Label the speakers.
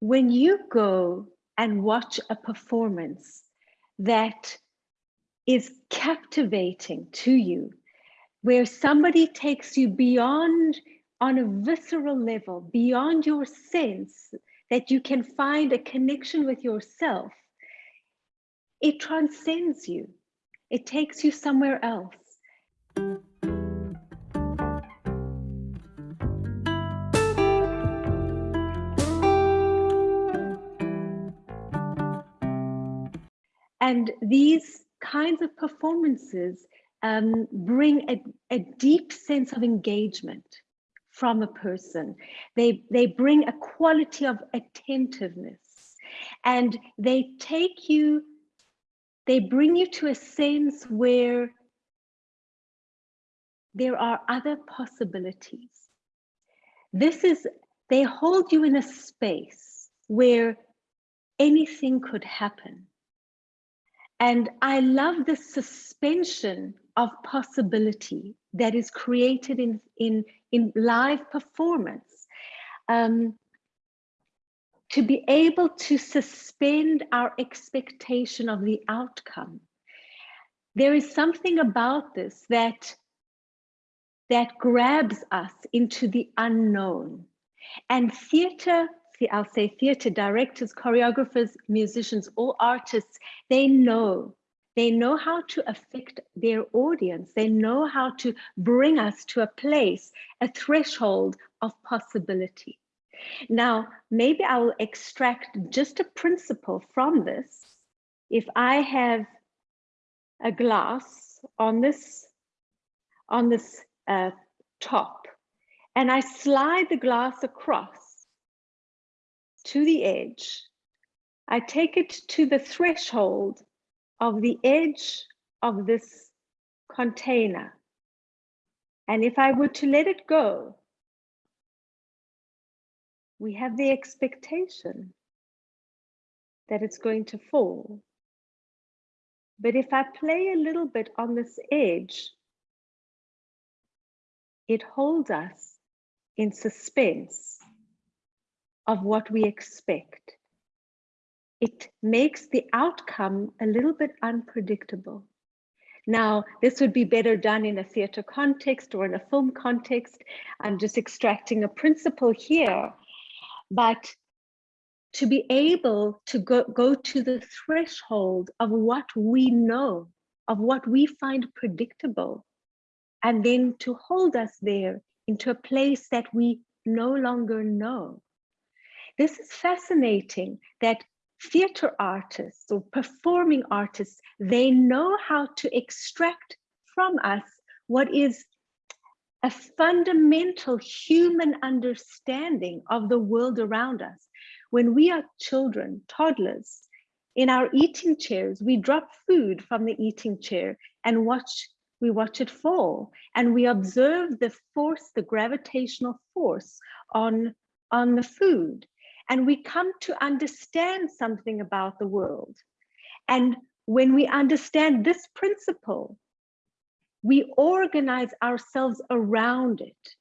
Speaker 1: when you go and watch a performance that is captivating to you, where somebody takes you beyond on a visceral level, beyond your sense that you can find a connection with yourself, it transcends you. It takes you somewhere else. And these kinds of performances um, bring a, a deep sense of engagement from a person. They, they bring a quality of attentiveness and they take you, they bring you to a sense where there are other possibilities. This is, they hold you in a space where anything could happen. And I love the suspension of possibility that is created in, in, in live performance. Um, to be able to suspend our expectation of the outcome. There is something about this that, that grabs us into the unknown. And theater I'll say theater directors, choreographers, musicians, all artists, they know, they know how to affect their audience. They know how to bring us to a place, a threshold of possibility. Now, maybe I will extract just a principle from this. If I have a glass on this, on this uh, top, and I slide the glass across, to the edge. I take it to the threshold of the edge of this container. And if I were to let it go, we have the expectation that it's going to fall. But if I play a little bit on this edge, it holds us in suspense of what we expect. It makes the outcome a little bit unpredictable. Now, this would be better done in a theater context or in a film context. I'm just extracting a principle here, but to be able to go, go to the threshold of what we know, of what we find predictable, and then to hold us there into a place that we no longer know. This is fascinating that theater artists or performing artists, they know how to extract from us what is a fundamental human understanding of the world around us. When we are children, toddlers, in our eating chairs, we drop food from the eating chair and watch, we watch it fall and we observe the force, the gravitational force on, on the food and we come to understand something about the world. And when we understand this principle, we organize ourselves around it.